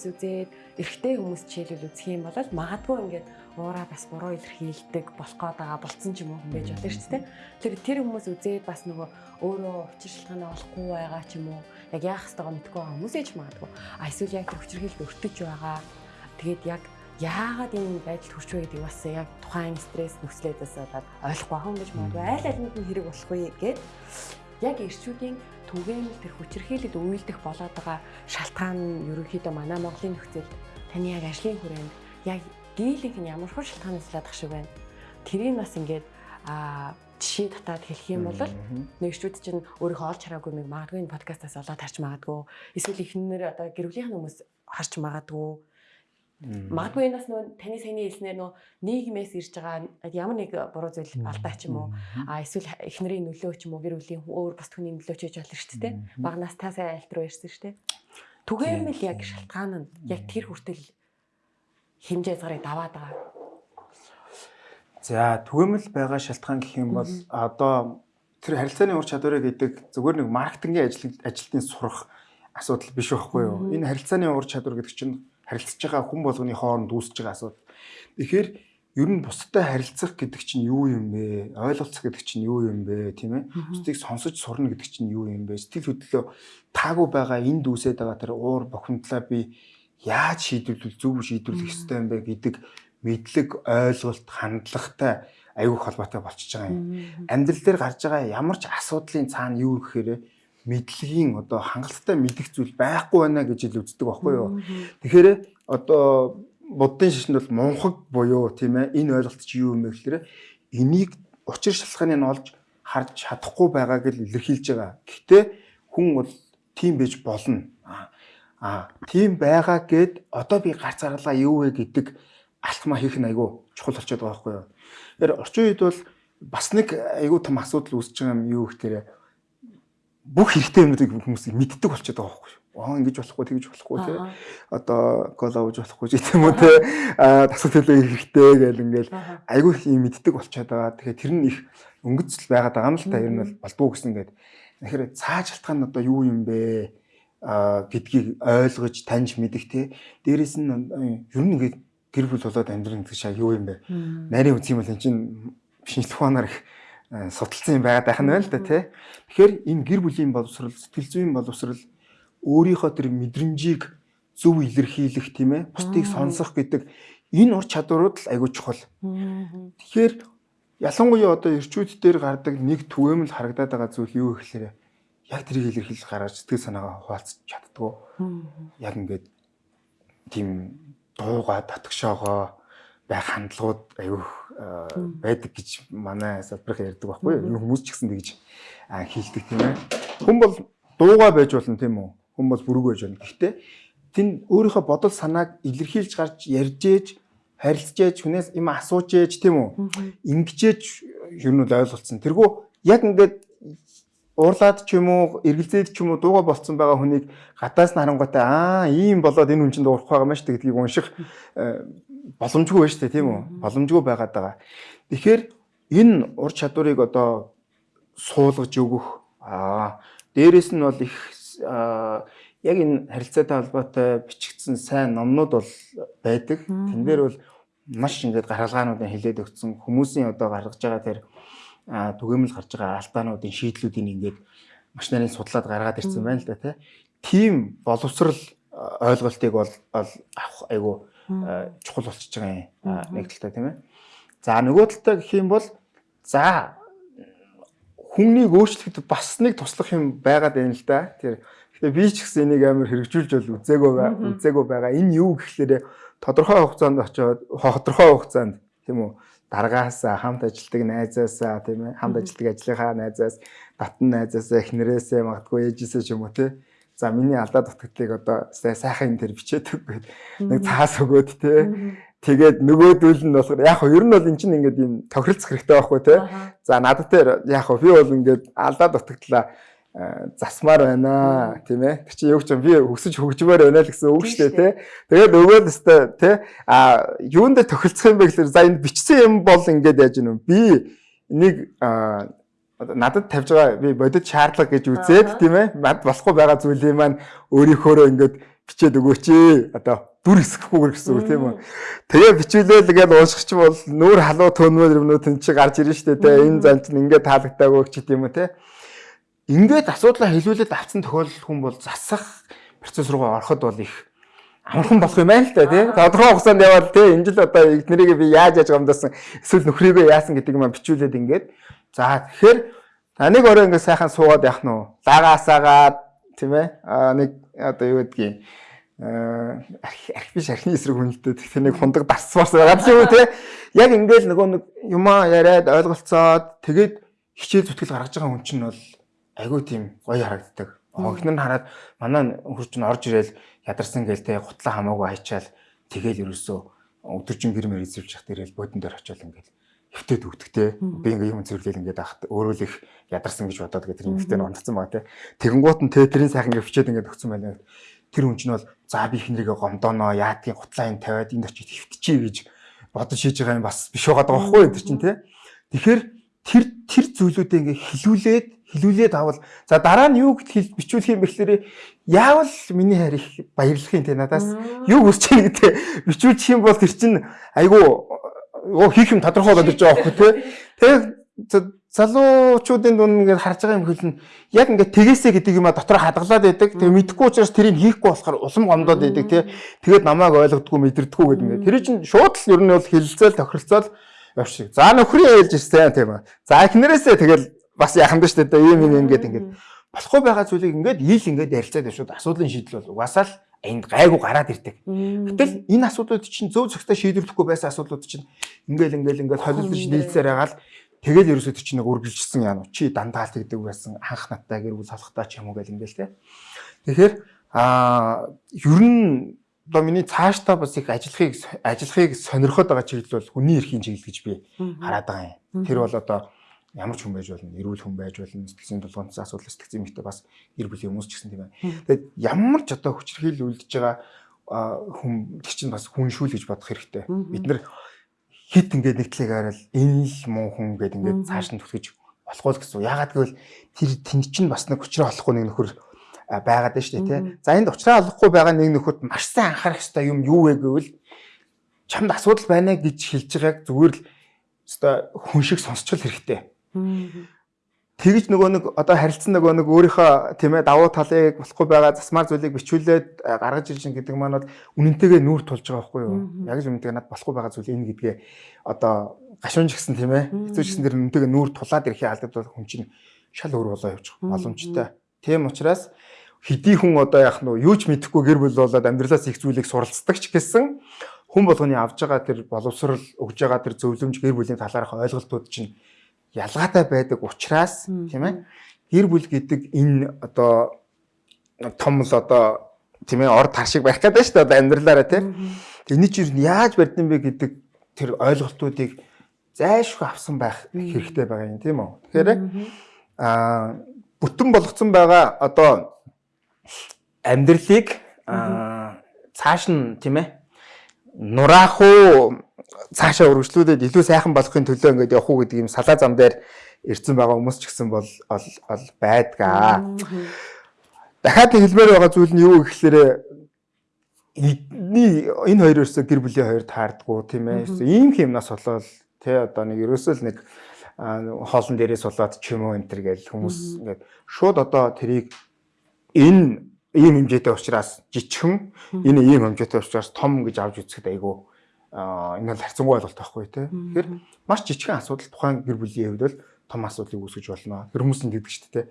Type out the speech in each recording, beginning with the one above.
хүмүүс үзээд эрэгтэй хүмүүс жишээлбэл үзэх юм бол магадгүй ингээд уураа бас буруу илэрхийлдэг болох гээд байгаа болцсон ч юм уу хүн байж болно шүү дээ. Тэр тэр хүмүүс үзээд бас нөгөө өөрөө учир шалтгаанаа олохгүй байгаа ч юм уу яг яах ёстойгоо мэдгүй байгаа хүмүүс ээж магадгүй. А эсвэл яг тэр хүчирхийлд өртөж байгаа. Тэгээд яг яагаад энэ байдалд хүрч вэ гэдэг бас яг тухайн стресс нөхцлөөдөөс болоод ойлгохгүй юм гэж магадгүй аль алинд нь хэрэг болох вэ гэд яг ирчүүдийн түгээмэл тэр хүчирхийлэлд үйлдэх болоод байгаа шалтгаан нь ерөнхийдөө манай Монголын нөхцөлд таны яг ажлын хүрээнд яг дийлэнх нь ямар хөө шалтгаанаас лаадах шиг байна. Тэрийг бас ингээд а жишээ татаад хэлэх юм бол нэгшүүд чинь өөрийнхөө олж хараагүй нэг магадгүй энэ подкастаас олоод харж магадгүй. Эсвэл ихнэр одоо гэр бүлийнх нь хүмүүс харж магадгүй Магадгүй энэ бас нөө таны саяны хэлснээр нөө нийгмээс ирж байгаа ямар нэг буруу зүйл алдаа ч юм уу а эсвэл эхнэрийн нөлөө ч юм уу гэр бүлийн өөр бас түүний нөлөө ч гэж болно шүү дээ. Багнаас та сайн айлт руу ирсэн шүү дээ. Түгээмэл яг шалтгаан нь яг тэр хүртэл хэмжээ згарыг даваад байгаа. За түгээмэл байгаа шалтгаан гэх юм бол одоо тэр харилцааны ур чадварыг гэдэг зүгээр нэг маркетингийн ажил ажилтны сурах асуудал биш байхгүй юу? Энэ харилцааны ур чадвар гэдэг чинь харилцаж байгаа хүн болгоны хооронд үүсэж байгаа асуудал. Тэгэхээр ер нь бусдад харилцах гэдэг чинь юу юм бэ? Ойлголцох гэдэг чинь юу юм бэ? Тийм ээ. Бусдыг сонсож сурна гэдэг чинь юу юм бэ? Сэтгэл хөдлөлөө таагүй байгаа энд үүсээд байгаа тэр уур бохимдлаа би яаж шийдвэрлэх зөв шийдвэрлэх ёстой юм бэ гэдэг мэдлэг, ойлголт, хандлагатай аюух холбоотой болчихж байгаа юм. Амьдрал дээр гарч байгаа ямар ч асуудлын цаана юу гэхээр мэдлэгийн одоо хангалттай мэдих зүйл байхгүй байна гэж ил үздэг байхгүй юу. Тэгэхээр одоо буддын шишинд бол мунхаг буюу тийм ээ энэ ойлголт чи юу юм бэ гэхээр энийг учир шалтгааныг нь олж харж чадахгүй байгааг л илэрхийлж байгаа. Гэхдээ хүн бол тийм байж болно. Аа тийм байгаа гэд одоо би гарц гарлаа юу вэ гэдэг алтмаа хийх нь айгүй чухал болчиход байгаа байхгүй юу. Тэгэхээр орчин үед бол бас нэг айгүй том асуудал үүсэж байгаа юм юу гэхээр бүх хэрэгтэй юмнуудыг хүмүүс мэддэг болчиход байгаа байхгүй юу. Аа ингэж болохгүй тэгж болохгүй тий. Одоо кола ууж болохгүй ч гэдэм үү тий. Аа тасгал төлөө хэрэгтэй гэл ингээл айгүй их юм мэддэг болчиход байгаа. Тэгэхээр тэр нь их өнгөцөл байгаад байгаа юм л та ер нь бол болдгоо гэсэн гээд. Тэгэхээр цааш шалтгаан нь одоо юу юм бэ? а гэдгийг ойлгож таньж мэдэх те дээрэс нь ер нь ингээд гэр бүл болоод амьдрын гэж юу юм бэ нарийн үс юм бол эн чинь шинжлэх ухаанаар их судалсан юм байгаад байх нь байна л да тий. Тэгэхээр энэ гэр бүлийн боловсрал, сэтгэл зүйн боловсрал өөрийнхөө тэр мэдрэмжийг зөв илэрхийлэх тийм ээ, бусдыг сонсох гэдэг энэ ур чадварууд л айгүй чухал. Тэгэхээр ялангуяа одоо ирчүүд дээр гардаг нэг түгээмэл харагдаад байгаа зүйл юу гэхээр яг тэрийг илэрхийлэх гараад сэтгэл санаагаа хуваалцах чаддгүй. Яг ингээд тийм дууга татгшоогоо байх хандлагууд аюух байдаг гэж манай салбарх ярьдаг байхгүй юу? Хүмүүс ч гэсэн тэгж хийлдэг тийм ээ. Хүн бол дуугаа байж болно тийм үү? Хүн бол бүрэг байж болно. Гэхдээ тэн өөрийнхөө бодол санааг илэрхийлж гарч ярьж ээж харилцаж ээж хүнээс юм асууж ээж тийм үү? Ингэжээж ер нь ойлголцсон. Тэргүй яг ингээд уурлаад ч юм уу эргэлзээд ч юм уу дууга болцсон байгаа хүнийг гадаас нь харангуйтай аа ийм болоод энэ хүн чинь дуурах байгаа юм шүү дээ гэдгийг унших боломжгүй байна шүү дээ тийм үү? Боломжгүй байгаад байгаа. Тэгэхээр энэ ур чадварыг одоо суулгаж өгөх аа дээрэс нь бол их яг энэ харилцаатай холбоотой бичигдсэн сайн номнууд бол байдаг. Тэн дээр бол маш ингээд гаргалгаануудыг хилээд өгсөн хүмүүсийн одоо гаргаж байгаа тэр түгээмэл гарч байгаа алдаануудын шийдлүүдийг ингээд маш нарийн судлаад гаргаад ирсэн байна л да тийм боловсрал ойлголтыг бол авах айгу чухал болчихж байгаа юм нэг талтай тийм ээ. За нөгөө талтай гэх юм бол за хүмнийг өөрчлөхөд бас нэг туслах юм байгаад байна л да. Тэр гэхдээ би ч гэсэн энийг амар хэрэгжүүлж бол үзээгүй. Үзээгүй байгаа. Энэ юу гэхлээрэ тодорхой хугацаанд очиод тодорхой хугацаанд тийм үү даргаасаа хамт ажилтдаг найзаасаа тийм ээ хамт ажилтдаг ажлынхаа найзаас татан найзаасаа эхнэрээсээ магадгүй ээжээсээ ч юм уу тийм. За миний алдаа дутагдлыг одоо сайхан дээр бичээд өгөөд нэг цаас өгөөд те. Тэгээд нөгөөдөл нь болохоор яг хөө ер нь бол эн чинь ингээд юм тохиролцох хэрэгтэй байхгүй те. За надад дээр яг хөө би бол ингээд алдаа дутагдлаа засмаар байна тийм ээ. Тэг чи юу ч юм би өсөж хөгжмөр байна л гэсэн үг шүү дээ тий. Тэгээд өгөөл өстой тий. А юунд дээр тохирцох юм бэ гэхээр за энд бичсэн юм бол ингээд яаж юм би нэг надад тавьж байгаа би бодит шаардлага гэж үзээд тийм ээ мад болохгүй байгаа зүйлийг маань өөрийнхөөрөө ингээд бичээд өгөөч ээ. Одоо дүр хэсэхгүйгээр гэсэн үг тийм үү. Тэгээ бичүүлээл гээд уушгич бол нүүр халуу төнмөр юмнууд энэ чи гарч ирнэ шүү дээ. Энэ зан чинь ингээд таалагдаагүй ч гэдэм үү те. Ингээд асуудлаа хэлүүлээд авсан тохиолдол хүн бол засах процесс руугаа ороход бол их амархан болох юм байна л та тий. Тодорхой хугацаанд яваад тий энэ жил одоо эднэрийг би яаж яаж гомдсон эсвэл нөхрийгөө яасан гэдэг юм бичүүлээд ингээд за тэгэхээр таныг орой ингээд сайхан суугаад явах нь? Лагаасаагаад тийм ээ. Нэг одоо юу гэдгийг арх биш архины эсрэг хүнэлтэд тэгэхээр нэг хундаг дарсмарс байгаа юм те яг ингээл нөгөө нэг юмаа яриад ойлголцоод тэгээд хичээл зүтгэл гаргаж байгаа хүн чинь бол айгүй тийм гоё харагддаг. Огнор нь хараад манай хурч нь орж ирэл ядарсан гээл те гутлаа хамаагүй хайчаал тэгэл ерөөсөө өдөржин гэрмэр эзэвч явах дээрэл бодон дээр очиод ингээл хөвтөд өгдөгтэй. Би ингээ юм зэрэглээл ингээд ахт өөрөө л их ядарсан гэж бодоод гэдэг тэр юмхтэй ондцсон байгаа те. Тэгэнгуут нь те тэрийн сайхан фичээд ингээд өгсөн байна тэр хүн чинь бол за би их нэрийгээ гомдооно яадгийн гутлаа энэ тавиад энд очиж хөвтчихье гэж бодож шийдэж байгаа юм бас биш байгаа байхгүй энэ чинь тий. Тэгэхээр тэр тэр зүйлүүдээ ингээ хилүүлээд хилүүлээд авал за дараа нь юу гэж бичүүлэх юм бэхлээр яавал миний хайр их баярлах юм те надаас юу хүсэж байгаа гэдэг бичүүлчих юм бол тэр чинь айгу хийх юм тодорхой болоод ирж байгаа байхгүй те. Тэгээ залуучуудын дунд ингээд харж байгаа юм хөлн яг ингээд тэгээсэ гэдэг юм а дотор хадгалаад байдаг. Тэгээ мэдхгүй учраас тэрийг хийхгүй болохоор улам гомдоод байдаг тий. Тэгээд намайг ойлгодгүй мэдэрдэггүй гэдэг ингээд. Тэр чинь шууд л ер нь бол хилцэл тохиролцоол явчих. За нөхрийн ээлж ирсэн тийм аа. За эхнэрээсээ тэгэл бас яхан шүү дээ. Ийм юм ингээд ингээд болохгүй байгаа зүйлийг ингээд ил ингээд ярилцаад явшууд асуудлын шийдэл бол угаасаа л энд гайгүй гараад ирдэг. Гэтэл энэ асуудлууд чинь зөв зөвхөн шийдвэрлэхгүй байсан асуудлууд чинь ингээл ингээл ингээд холилдож нийлцээр байгаа л Тэгэл ерөөсөө чи нэг үргэлжилсэн яа чи дандаа л тэгдэг байсан анх наттай гэр бүл салхтаа ч юм уу гэл ингээл те. Тэгэхээр а ер нь одоо миний цаашдаа бас их ажиллахыг ажиллахыг сонирхоод байгаа чиглэл бол хүний эрхийн чиглэл гэж би хараад байгаа юм. Тэр бол одоо ямар ч хүн байж болно, эрүүл хүн байж болно, сэтгцийн тулгуунц асуудал сэтгцийн мэхтэй бас гэр бүлийн хүмүүс ч гэсэн тийм байна. Тэгээд ямар ч одоо хүчрхийл үлдэж байгаа хүн тэг чинь бас хүн шүүл гэж бодох хэрэгтэй. Бид нар хит ингээд нэгтлэг хараад энэ л муу хүн ингээд ингээд цааш нь түтгэж болохгүй л гэсэн. Ягаад гэвэл тэр тэнд чинь бас нэг учраа олохгүй нэг нөхөр байгаад байна шүү дээ тий. За энд учраа олохгүй байгаа нэг нөхөд маш сайн анхаарах хэрэгтэй юм юу вэ гэвэл чамд асуудал байна гэж хэлж байгааг зүгээр л өстой хүн шиг сонсчл хэрэгтэй. Тэгж нөгөө нэг одоо харилцсан нөгөө нэг өөрийнхөө тийм ээ давуу талыг болохгүй байгаа засмаар зүйлийг бичүүлээд гаргаж ирж гэдэг маань бол үнэнтэйгээ нүүр тулж байгаа байхгүй юу? Яг л үнэнтэйгээ над болохгүй байгаа зүйл энэ гэдгээ одоо гашуунж гисэн тийм ээ хэцүү гисэн дэр үнэнтэйгээ нүүр тулаад ирэхээ алдаад хүн чинь шал өөр болоо явчих боломжтой. Тийм учраас хэдий хүн одоо яах нь юу ч мэдэхгүй гэр бүл болоод амьдралаас их зүйлийг суралцдаг ч гэсэн хүн болгоны авж байгаа тэр боловсрал өгж байгаа тэр зөвлөмж гэр бүлийн талаарх ойлголтууд чинь ялгаатай байдаг учраас тийм ээ гэр бүл гэдэг энэ одоо том л одоо тийм ээ орд тар шиг байх гэдэг шүү дээ одоо амьдралаараа тийм энэ чинь яаж барьсан бэ гэдэг тэр ойлголтуудыг зайлшгүй авсан байх хэрэгтэй байгаа юм тийм үү? Тэгэхээр аа бүтэн болгоцсон байгаа одоо амьдралыг цааш нь тийм ээ нураах уу цаашаа үргэлжлүүлээд илүү сайхан болохын төлөө ингээд явах уу гэдэг юм салаа зам дээр ирсэн байгаа хүмүүс ч гэсэн бол ол байдгаа. Дахиад хэлмээр байгаа зүйл нь юу гэхээр эдний энэ хоёр ерөөсө гэр бүлийн хоёр таардггүй тийм ээ. Ийм хэмнээс болоод тий одоо нэг ерөөсөө л нэг хоолн дээрээ сулаад ч юм уу энэ төр гэж хүмүүс ингээд шууд одоо тэрийг энэ ийм хэмжээтэй учраас жижигхэн энэ ийм хэмжээтэй учраас том гэж авч үзэхэд айгүй энэ бол харьцангуй ойлголт байхгүй тий. Тэгэхээр маш жижигхэн асуудал тухайн гэр бүлийн хувьд бол том асуудлыг үүсгэж болно. Тэр хүмүүс нь гэдэг чинь тий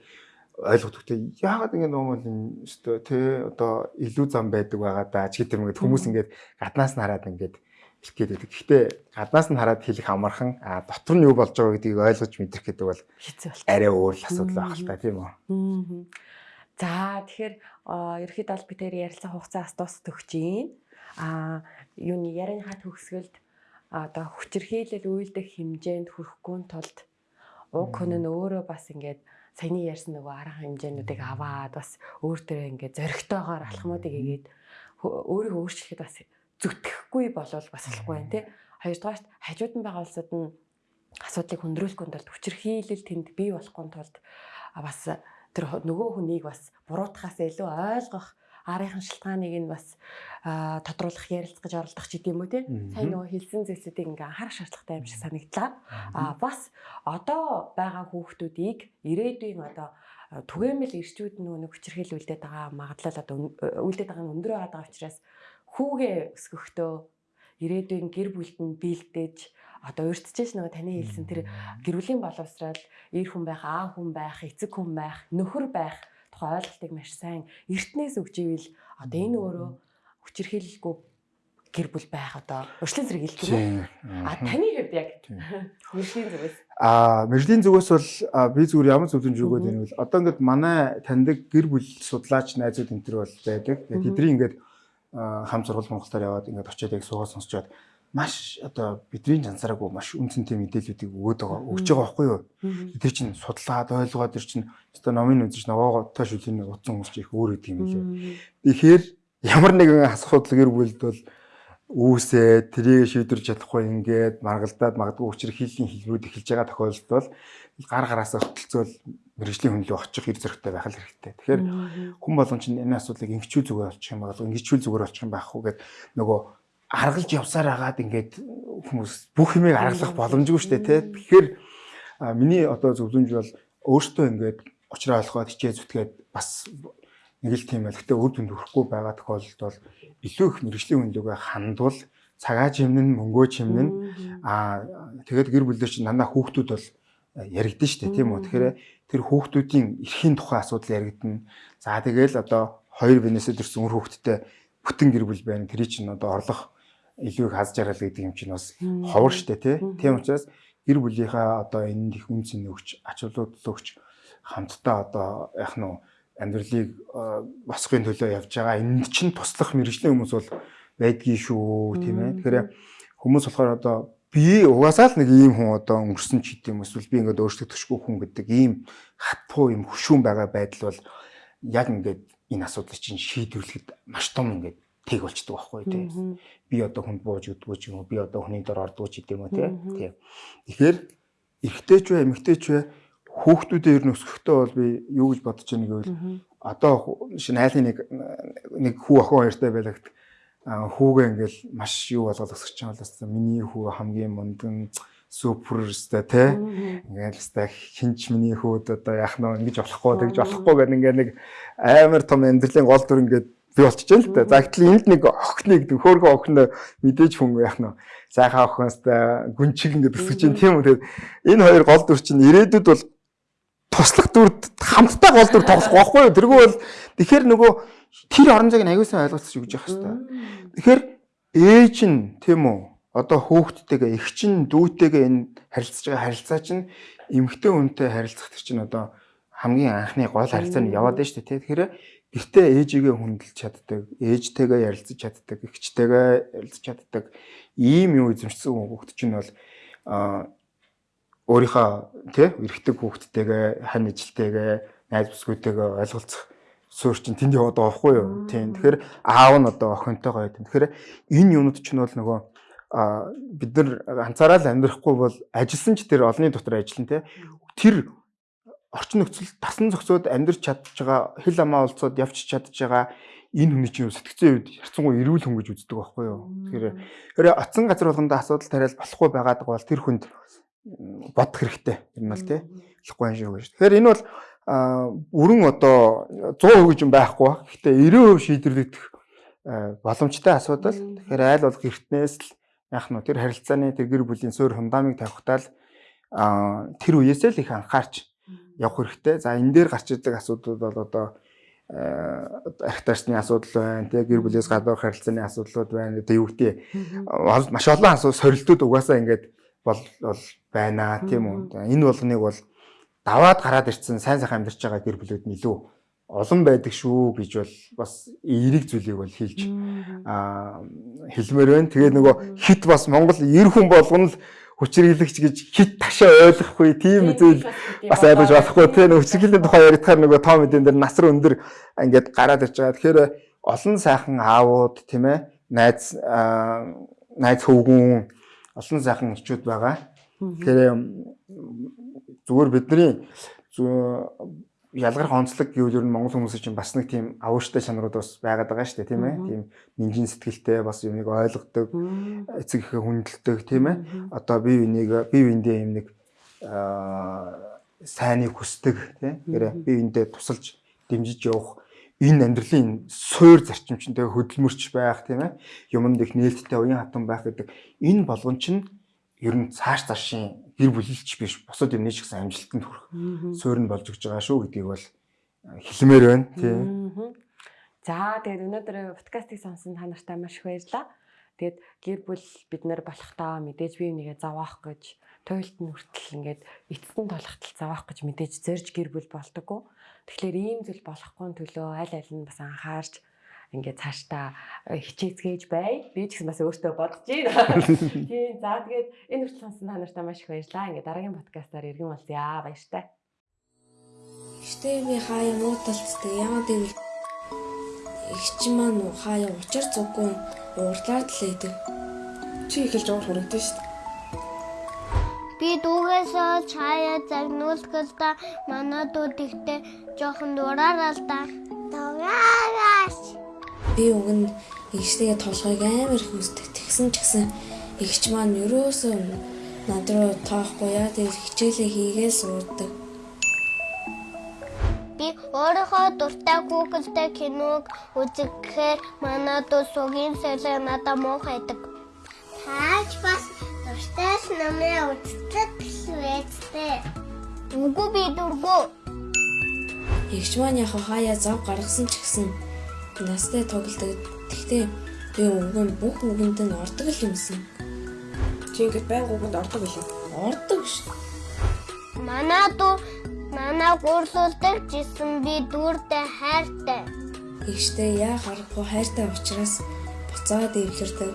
ойлгох төгтэй яагаад ингэ нөөмөл өстө тий одоо илүү зам байдаг байгаа даа ч гэдэг юм гээд хүмүүс ингээд гаднаас нь хараад ингээд хэлэх байдаг. Гэхдээ гаднаас нь хараад хэлэх амархан а дотор нь юу болж байгаа гэдгийг ойлгож мэдрэх гэдэг бол арай өөр л асуудал байх л та тийм үү. За тэгэхээр ерөөхдөө аль битээр ярилцсан хугацаас дуусах өгч юм. А юуны ярианыхаа төгсгөлд одоо хүчирхийлэл үйлдэх хэмжээнд хүрэхгүй тулд уг хүн нь өөрөө бас ингээд саяны ярьсан нөгөө арга хэмжээнүүдийг аваад бас өөртөө ингээд зоригтойгоор алхмуудыг хийгээд өөрийгөө өөрчлөхөд бас зүтгэхгүй болол бас болохгүй байна тий. Хоёрдугаарт хажууд нь байгаа улсууд нь асуудлыг хөндрүүлэхгүй тулд хүчирхийлэл тэнд бий болохгүй тулд бас тэр нөгөө хүнийг бас буруутахаас илүү ойлгох арын шалтгааныг нь бас тодруулах ярилцах гэж оролдох ч гэдэм үү те. Сайн нөгөө хэлсэн зүйлсүүдийг ингээ анхаарах шаардлагатай юм шиг санагдлаа. А бас одоо байгаа хүүхдүүдийг ирээдүйн одоо түгээмэл ирчүүд нөгөө нэг хүчирхийлүүлдэг байгаа магадлал одоо үлдээд байгаа нь өндөр байгаа учраас хүүгээ өсгөхдөө ирээдүйн гэр бүлд нь бэлдэж одоо урьдчилж нөгөө таны хэлсэн тэр гэр бүлийн боловсрал эр хүн байх, аа хүн байх, эцэг хүн байх, нөхөр байх тухай ойлголтыг маш сайн эртнээс өгч ивэл одоо энэ өөрөө хүчирхийлэлгүй гэр бүл байх одоо урьдчилан зэрэг хэлдэг юм. А таны хувьд яг мэржлийн зүгээс а мэржлийн зүгээс бол би зүгээр ямар зөвлөмж өгөөд байна вэ? Одоо ингээд манай таньдаг гэр бүл судлаач найзууд энэ төр бол байдаг. Тэдний ингээд хам сургууль Монголоор яваад ингээд очиод яг суугаад сонсчоод маш одоо бидний жансараагүй маш үнцэнтэй мэдээллүүдийг өгөөд байгаа өгч байгаа байхгүй юу. Тэр чинь судлаад ойлгоод тэр чинь одоо номын үзэж новооготой шүлийн утсан хүмүүс чинь их өөр гэдэг юм лээ. Тэгэхээр ямар нэгэн асуудал гэр бүлд бол үүсээ трийг шийдвэрч чадахгүй ингээд маргалдаад магадгүй учир хийлийн хэлбэрүүд эхэлж байгаа тохиолдолд бол гар гараасаа хөтөлцөөл мэрэгжлийн хүнлээ очих хэр зөрөгтэй байх л хэрэгтэй. Тэгэхээр хүн болгон чинь энэ асуудлыг ингэчүүл зүгээр болчих юм бол ингэчүүл зүгээр болчих юм байхгүй гэд нөгөө аргалж явсаар хагаад ингээд хүмүүс бүх юмыг аргалах боломжгүй шүү дээ тий. Тэгэхээр миний одоо зөвлөмж бол өөртөө ингээд уучраа олоход хичээ зүтгээд бас нэг л тийм байл. Гэтэ үр дүнд хүрэхгүй байгаа тохиолдолд бол илүү их мэрэгжлийн үнэлгээ хандвал цагаа чимнэн мөнгөө чимнэн аа тэгээд гэр бүлээр чинь дандаа хүүхдүүд бол яригдэн штэ тийм үү. Тэгэхээр тэр хүүхдүүдийн эрхийн тухай асуудал яригдана. За тэгэл одоо хоёр бинээсээ төрсэн үр хүүхдтэй бүтэн гэр бүл байна. Тэр чинь одоо орлох илүү их хаз жаргал гэдэг юм чинь бас ховор штэ тий. Тийм учраас гэр бүлийнхаа одоо энэ их үнц нь өгч ачаалууд өгч хамтдаа одоо яг нь амьдралыг босхын төлөө явж байгаа. Энд чинь туслах мэрэгжлийн хүмүүс бол байдгийн шүү тийм ээ. Тэгэхээр хүмүүс болохоор одоо би угаасаа л нэг ийм хүн одоо өнгөрсөн ч гэдэм эсвэл би ингээд өөртөө төшгүй хүн гэдэг ийм хатпуу юм хөшүүн байгаа байдал бол яг ингээд энэ асуудлыг чинь шийдвэрлэхэд маш том ингээд тэг болчдөг байхгүй тий. Би одоо хүнд бууж өгдөггүй ч юм уу, би одоо хүний дор ордгоо ч гэдэм үү тий. Тэгэхээр эрэгтэй ч бай, эмэгтэй ч бай хүүхдүүдээ ер нь өсгөхдөө бол би юу гэж бодож байгааг гэвэл одоо шинэ айлын нэг нэг хүү охин хоёртай байлаа гэдэг хүүгээ ингээл маш юу болгоод өсгөж байгаа бол бас миний хүү хамгийн мундан супер өстэй те. Ингээл өстэй хинч миний хүүд одоо яах нь ингэж болохгүй тэгж болохгүй гэдэг ингээд нэг амар том амьдралын гол дүр ингээд би болчихж байна л да. За гэтэл энд нэг охины гэдэг хөөргөн охин мэдээж хүн яах нь сайхан охиностай гүнчиг ингээд өсгөж чинь тийм үү. Тэгээд энэ хоёр гол дүр чинь ирээдүйд бол туслах дүрд хамтдаа гол дүр тоглох байхгүй юу? Тэргүй бол тэгэхээр нөгөө тэр орон зайг аягүй сайн ойлгоцож өгч явах хэрэгтэй. Тэгэхээр ээж нь тийм үү? Одоо хүүхдтэйгээ эх чинь дүүтэйгээ энэ харилцаж байгаа харилцаа чинь эмэгтэй хүнтэй харилцах чинь одоо хамгийн анхны гол харилцаа нь яваад байна шүү дээ. Тэгэхээр гэртээ ээжигээ хүндэлж чаддаг, ээжтэйгээ ярилцаж чаддаг, эгчтэйгээ ярилцаж чаддаг ийм юм эзэмшсэн хүүхд чинь бол өөрийнхөө тий эрэгтэй хүүхдтэйгээ хань ижилтэйгээ найз бүсгүйтэйгээ ойлголцох суурь чинь тэнд яваад байгаа байхгүй юу? Тийм. Тэгэхээр аав нь одоо охинтойгоо байт. Тэгэхээр энэ юмнууд чинь бол нөгөө а бид нар ганцаараа л амьдрахгүй бол ажилласан ч тэр олонний дотор ажиллана те тэр орчин нөхцөл тасан зохицоод амьдрч чадж байгаа хэл амаа олцоод явж чадж байгаа энэ хүний чинь сэтгцэн үед харцангуй эрүүл хүн гэж үздэг байхгүй юу. Тэгэхээр хэрэг оцсон газар болгондоо асуудал тариал болохгүй байгаад бол тэр хүнд бодох хэрэгтэй. Нь бол тий. Болохгүй юм шүү. Тэгэхээр энэ бол өрн одоо 100% гэж юм байхгүй. Гэхдээ 90% шийдвэрлэгдэх боломжтой асуудал. Тэгэхээр айл бол гэртнээс л яах нь тэр харилцааны тэр гэр бүлийн суурь фундамыг тавихтаа л тэр үеэсээ л их анхаарч явах хэрэгтэй. За энэ дээр гарч ирдэг асуудлууд бол одоо архитектурны асуудал байна, тэгээ гэр бүлээс гадуур харилцааны асуудлууд байна. Одоо юу гэдэг маш олон асуудал сорилтууд угаасаа ингээд бол бол байна тийм үү. Энэ болгоныг бол даваад гараад ирсэн сайн сайхан амьдарч байгаа гэр бүлүүд нь илүү олон байдаг шүү гэж бол бас эерэг зүйлийг бол хэлж аа хэлмээр байна. Тэгээ нөгөө хит бас Монгол эр хүн болгоно л хүчрэлэгч гэж хит ташаа ойлгохгүй тийм зүйл бас ойлгож болохгүй тийм хүчрэлгийн тухай яригдахаар нөгөө тоо мэдэн дээр насар өндөр ингээд гараад ирж байгаа. Тэгэхээр олон сайхан аавууд тийм ээ найз найз хөвгүн олон сайхан эхчүүд байгаа. Тэгэхээр зүгээр бидний ялгарх онцлог гэвэл ер нь монгол хүмүүсийн чинь бас нэг тийм авууштай чанарууд бас байгаад байгаа шүү дээ тийм ээ. Тийм нинжин сэтгэлтэй бас юмыг ойлгодог, эцэг ихэ хүндэлдэг тийм ээ. Одоо бие биенийг бие биендээ юм нэг аа сайныг хүсдэг тийм. Гэрэ бие биендээ тусалж дэмжиж явах энэ амьдралын суур зарчимчтэй хөдөлмөрч байх тийм ээ. Юмд их нээлттэй уян хатан байх гэдэг энэ болгон чинь ер нь цааш цаашийн гэр бүлэлч биш бусад юмны ч гэсэн амжилтанд хүрэх суурь нь болж өгч байгаа шүү гэдгийг бол хэлмээр байна тийм. За тэгээд өнөөдөр подкастыг сонсон та нартай маш их баярлалаа. Тэгээд гэр бүл бид нар болохтаа мэдээж бие бинийгээ зовоох гэж туйлт нь хүртэл ингээд эцэстэн толготол зовоох гэж мэдээж зорж гэр бүл болдоггүй. Тэгэхээр ийм зүйл болохгүй төлөө аль аль нь бас анхаарч ингээд цаашдаа э, хичээцгээж бай. Би ч гэсэн бас өөртөө бодож байна. Тийм. За тэгээд энэ хүртэл сонсон та нартай маш их баярлалаа. Ингээд дараагийн подкастаар иргэн болъё. Баяртай. Гэтэ би хаяа муу талцдаг. Яагаад гэвэл эгч маань хаяа учир зүггүй уурлаад л идэв. Чи ихэлж уур хүрэгдэн шүү дээ. Би дүүгээсээ чаяа загнуулгал та манай дүүд ихтэй жоохон дураараа л да. Дураараач. Би нь эгчтэйгээ толгойг амар их үздэг. Тэгсэн ч гэсэн эгч маань ерөөсөө над руу тоохгүй яа тэр хичээлээ хийгээл суудаг. Би өөрийнхөө дуртай Google-тэй киног үзэхээр манай дүү сугийн сэлээ надад муухайдаг. Таач бас дуртай намээ үздэг гэсвэцтэй. Үгүй би дургу. Эгч маань яг хаяа зав гаргасан ч гэсэн настай тоглодог. Тэгтээ би өвгөн бүх үгэнд нь ордог л юмсан. Чи ингээд байнга үгэнд ордог билээ. Ордог шүү. Манай дүү манай гурлуулдаг жисэн би дүүртэй хайртай. Игчтэй яа харахгүй хайртай учраас буцаад эвлэрдэг.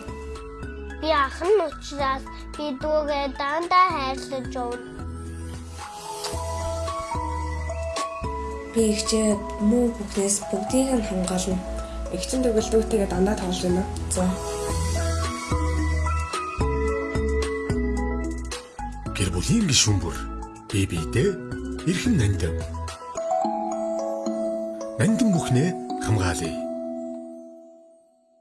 Би ах нь учраас би дүүгээ дандаа хайрлаж явна. Би игчээ муу бүхнээс бүгдийг нь хамгаална. Эгчин төгөлдөөтэйгээ дандаа тоглож байна. За. Гэр бүлийн гишүүн бүр бие биедээ эрхэм нандин. Нандин бүхнээ хамгаалъя.